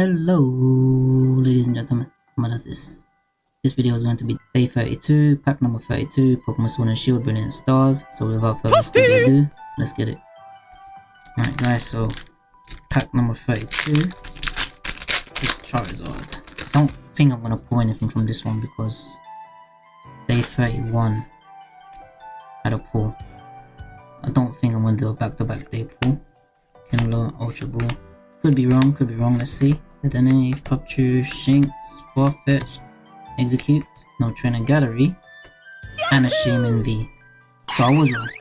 Hello, ladies and gentlemen. What is this? This video is going to be day 32, pack number 32, Pokemon Sword and Shield, Brilliant Stars. So without further ado, let's get it. Alright guys, so pack number 32 is Charizard. Don't think I'm gonna pull anything from this one because day 31 had a pull. I don't think I'm gonna do a back-to-back -back day pull. Kindler, Ultra Ball. Could be wrong, could be wrong, let's see. Dedenne, Popchu, Shinx, Farfetch'd, Execute, No Trainer Gallery, and a Shaymin V. So I was wrong.